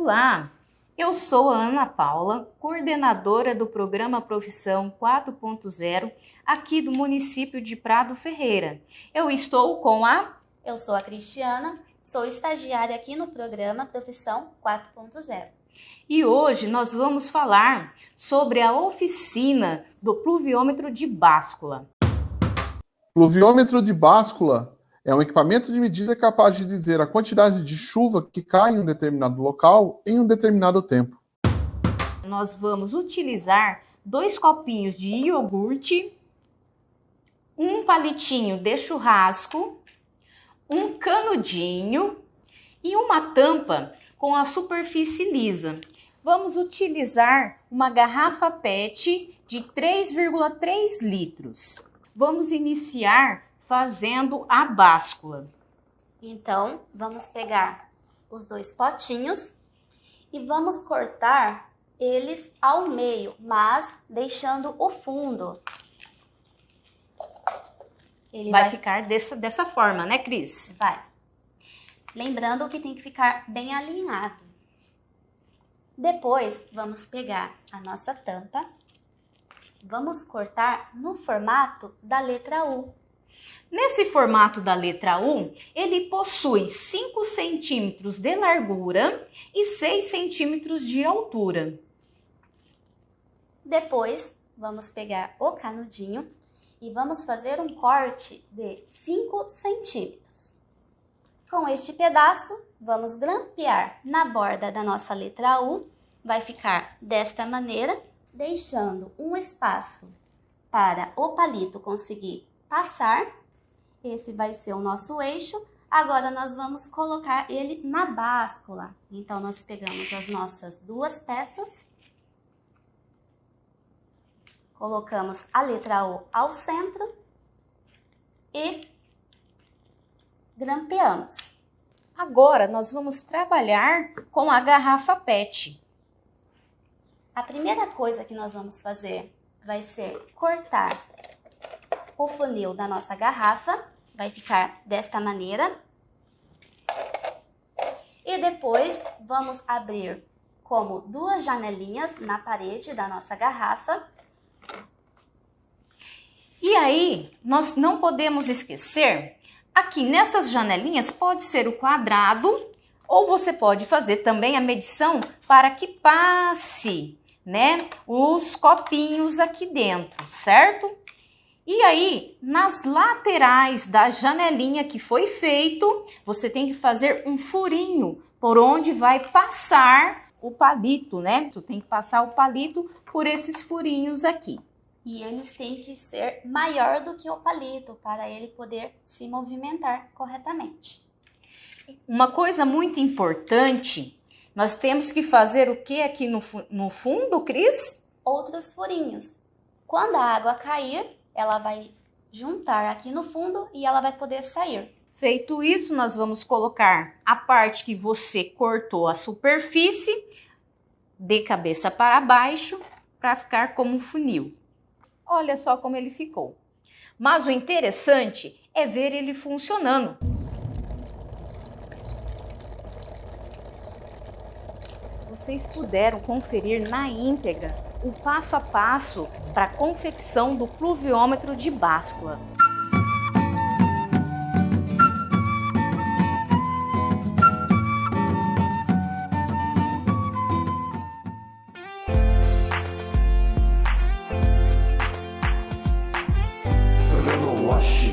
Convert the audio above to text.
Olá, eu sou a Ana Paula, coordenadora do programa Profissão 4.0 aqui do município de Prado Ferreira. Eu estou com a... Eu sou a Cristiana, sou estagiária aqui no programa Profissão 4.0. E hoje nós vamos falar sobre a oficina do pluviômetro de báscula. Pluviômetro de báscula é um equipamento de medida capaz de dizer a quantidade de chuva que cai em um determinado local em um determinado tempo. Nós vamos utilizar dois copinhos de iogurte, um palitinho de churrasco, um canudinho e uma tampa com a superfície lisa. Vamos utilizar uma garrafa PET de 3,3 litros. Vamos iniciar fazendo a báscula. Então, vamos pegar os dois potinhos e vamos cortar eles ao meio, mas deixando o fundo. Ele vai, vai ficar dessa, dessa forma, né, Cris? Vai. Lembrando que tem que ficar bem alinhado. Depois, vamos pegar a nossa tampa. Vamos cortar no formato da letra U. Nesse formato da letra U, ele possui 5 centímetros de largura e 6 centímetros de altura. Depois, vamos pegar o canudinho e vamos fazer um corte de 5 centímetros. Com este pedaço, vamos grampear na borda da nossa letra U. Vai ficar desta maneira, deixando um espaço para o palito conseguir passar esse vai ser o nosso eixo. Agora, nós vamos colocar ele na báscula. Então, nós pegamos as nossas duas peças. Colocamos a letra O ao centro. E grampeamos. Agora, nós vamos trabalhar com a garrafa PET. A primeira coisa que nós vamos fazer vai ser cortar o funil da nossa garrafa vai ficar desta maneira. E depois vamos abrir como duas janelinhas na parede da nossa garrafa. E aí, nós não podemos esquecer, aqui nessas janelinhas pode ser o quadrado ou você pode fazer também a medição para que passe, né, os copinhos aqui dentro, certo? E aí, nas laterais da janelinha que foi feito, você tem que fazer um furinho por onde vai passar o palito, né? Tu tem que passar o palito por esses furinhos aqui. E eles têm que ser maior do que o palito para ele poder se movimentar corretamente. Uma coisa muito importante, nós temos que fazer o que aqui no, no fundo, Cris? Outros furinhos. Quando a água cair, ela vai juntar aqui no fundo e ela vai poder sair. Feito isso, nós vamos colocar a parte que você cortou a superfície de cabeça para baixo para ficar como um funil. Olha só como ele ficou. Mas o interessante é ver ele funcionando. Vocês puderam conferir na íntegra o passo a passo para a confecção do pluviômetro de báscula. Programa Wash.